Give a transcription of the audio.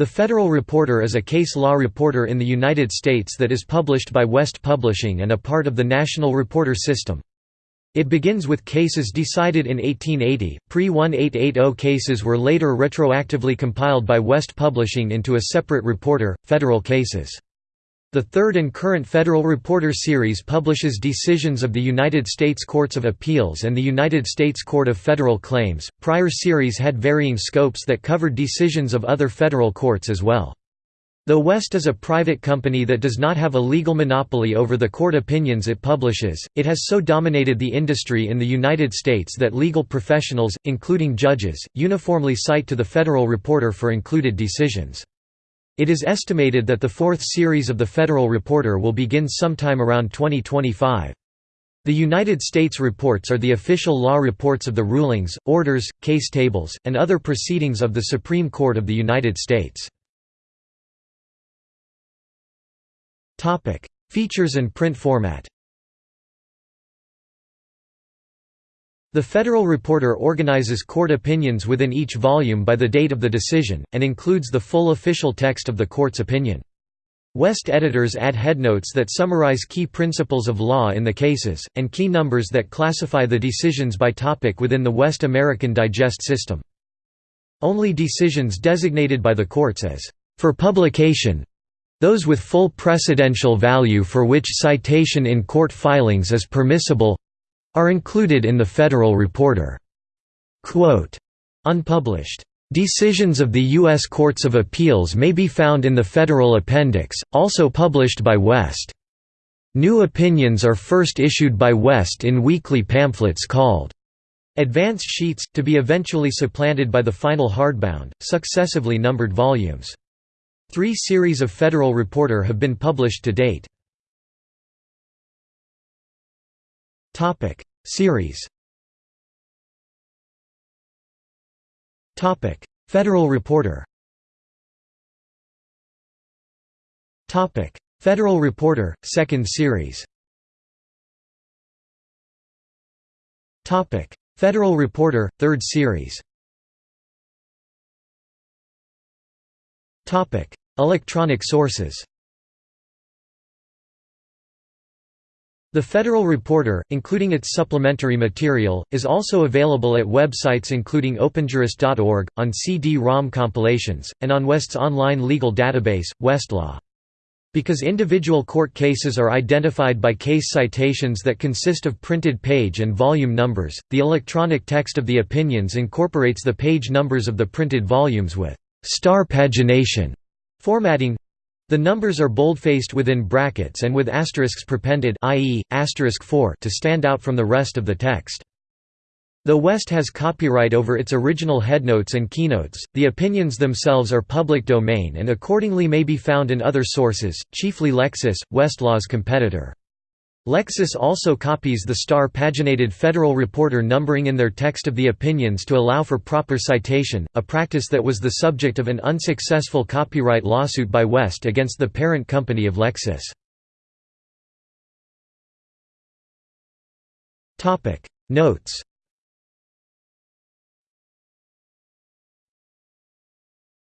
The Federal Reporter is a case law reporter in the United States that is published by West Publishing and a part of the National Reporter System. It begins with cases decided in 1880. Pre-1880 cases were later retroactively compiled by West Publishing into a separate reporter, Federal Cases. The third and current Federal Reporter series publishes decisions of the United States Courts of Appeals and the United States Court of Federal Claims. Prior series had varying scopes that covered decisions of other federal courts as well. Though West is a private company that does not have a legal monopoly over the court opinions it publishes, it has so dominated the industry in the United States that legal professionals, including judges, uniformly cite to the Federal Reporter for included decisions. It is estimated that the fourth series of the Federal Reporter will begin sometime around 2025. The United States reports are the official law reports of the rulings, orders, case tables, and other proceedings of the Supreme Court of the United States. Features and print format The Federal Reporter organizes court opinions within each volume by the date of the decision, and includes the full official text of the court's opinion. West editors add headnotes that summarize key principles of law in the cases, and key numbers that classify the decisions by topic within the West American Digest system. Only decisions designated by the courts as for publication those with full precedential value for which citation in court filings is permissible are included in the Federal Reporter. Quote, Unpublished Decisions of the U.S. Courts of Appeals may be found in the Federal Appendix, also published by West. New opinions are first issued by West in weekly pamphlets called Advance Sheets, to be eventually supplanted by the final hardbound, successively numbered volumes. Three series of Federal Reporter have been published to date. Topic. Series. Topic. Federal Reporter. Topic. Federal Reporter Second Series. Topic. Federal Reporter Third Series. Topic. Electronic sources The Federal Reporter, including its supplementary material, is also available at websites including openjurist.org, on CD-ROM compilations, and on West's online legal database, Westlaw. Because individual court cases are identified by case citations that consist of printed page and volume numbers, the electronic text of the opinions incorporates the page numbers of the printed volumes with star pagination formatting the numbers are boldfaced within brackets and with asterisks prepended i.e., asterisk 4 to stand out from the rest of the text. Though West has copyright over its original headnotes and keynotes, the opinions themselves are public domain and accordingly may be found in other sources, chiefly Lexis, Westlaw's competitor. Lexis also copies the star paginated Federal Reporter numbering in their text of the opinions to allow for proper citation, a practice that was the subject of an unsuccessful copyright lawsuit by West against the parent company of Lexis. Notes